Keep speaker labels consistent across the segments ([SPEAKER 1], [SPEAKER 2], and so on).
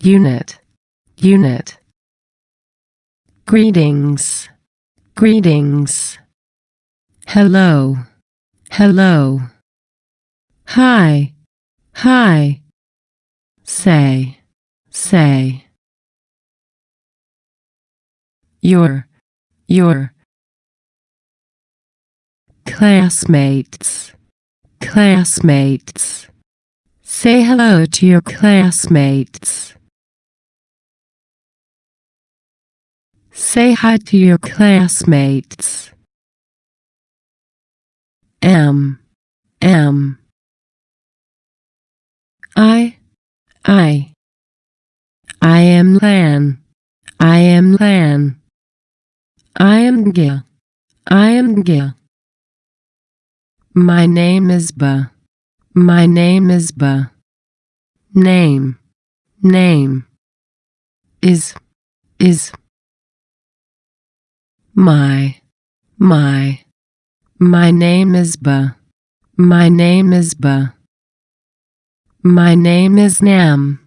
[SPEAKER 1] unit, unit. Greetings, greetings. Hello, hello. Hi, hi. Say, say. Your, your. Classmates, classmates. Say hello to your classmates. Say hi to your classmates. M. M. I. I. I am Lan. I am Lan. I am Gil. I am Gil. My name is Ba. My name is Ba. Name. Name. Is. Is. My. My. My name is Ba. My name is Ba. My name is Nam.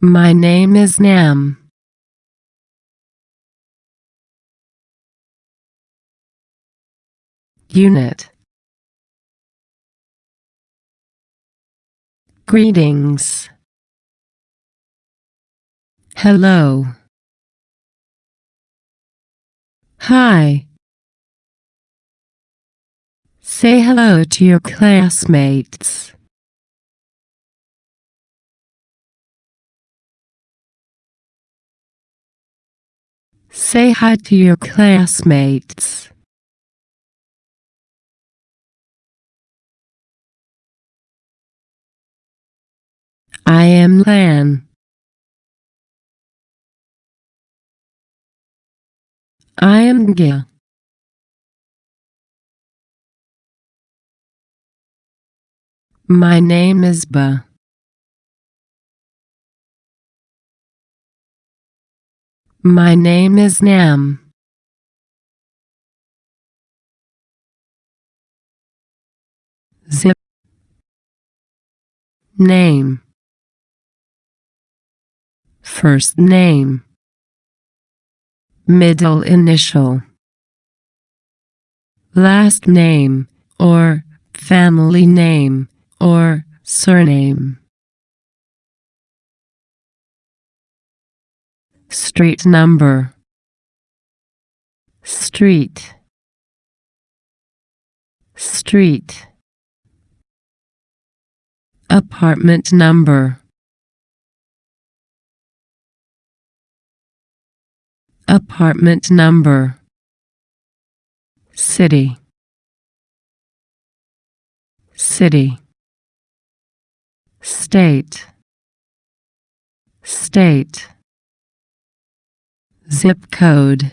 [SPEAKER 1] My name is Nam. Unit. Greetings. Hello. Hi. Say hello to your classmates. Say hi to your classmates. I am Lan. I. My name is Ba. My name is Nam. Zip. Name. First name. Middle initial. Last name, or family name, or surname. Street number. Street. Street. Apartment number. Apartment number. City. City. State. State. Zip code.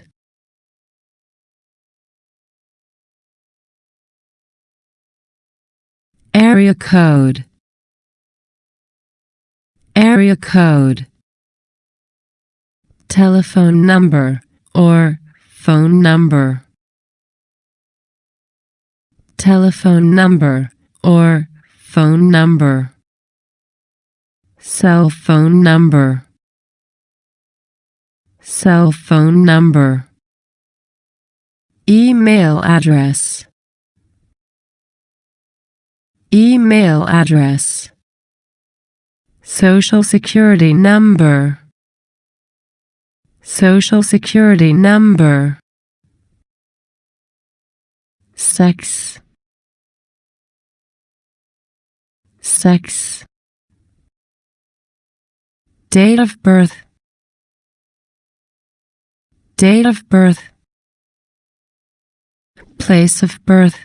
[SPEAKER 1] Area code. Area code telephone number or phone number. Telephone number or phone number. Cell phone number. Cell phone number. Email address. Email address. Social Security number. Social Security number. Sex. Sex. Date of birth. Date of birth. Place of birth.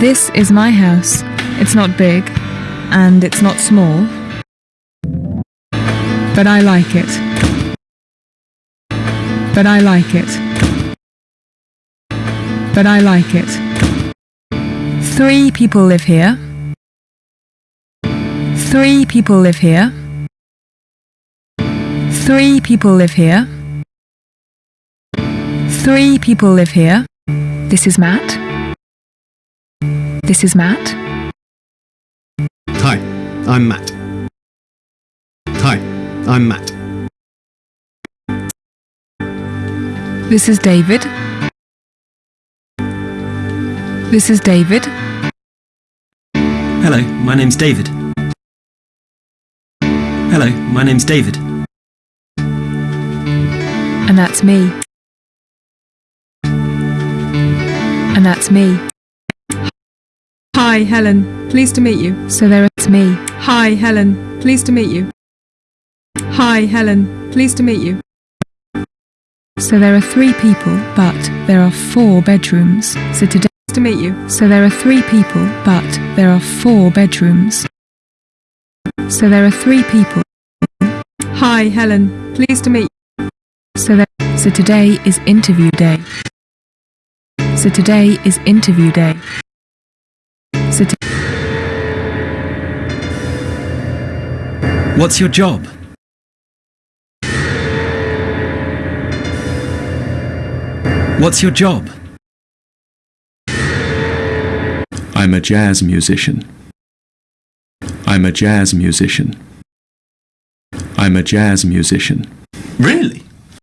[SPEAKER 2] This is my house. It's not big, and it's not small. But I like it. But I like it. But I like it. Three people live here. Three people live here. Three people live here. Three people live here. This is Matt. This is Matt.
[SPEAKER 3] Hi, I'm Matt. Hi, I'm Matt.
[SPEAKER 2] This is David. This is David.
[SPEAKER 4] Hello, my name's David. Hello, my name's David.
[SPEAKER 2] And that's me. And that's me.
[SPEAKER 5] Hi, Helen. Pleased to meet you.
[SPEAKER 2] So there's me.
[SPEAKER 5] Hi, Helen. Pleased to meet you. Hi, Helen. Pleased to meet you.
[SPEAKER 2] So there are three people, but there are four bedrooms. So today,
[SPEAKER 5] Pleased to meet you.
[SPEAKER 2] so there are three people, but there are four bedrooms. So there are three people.
[SPEAKER 5] Hi, Helen. Pleased to meet you.
[SPEAKER 2] So there, so today is interview day. So today is interview day. So to,
[SPEAKER 4] What's your job? What's your job?
[SPEAKER 6] I'm a jazz musician. I'm a jazz musician. I'm a jazz musician.
[SPEAKER 4] Really?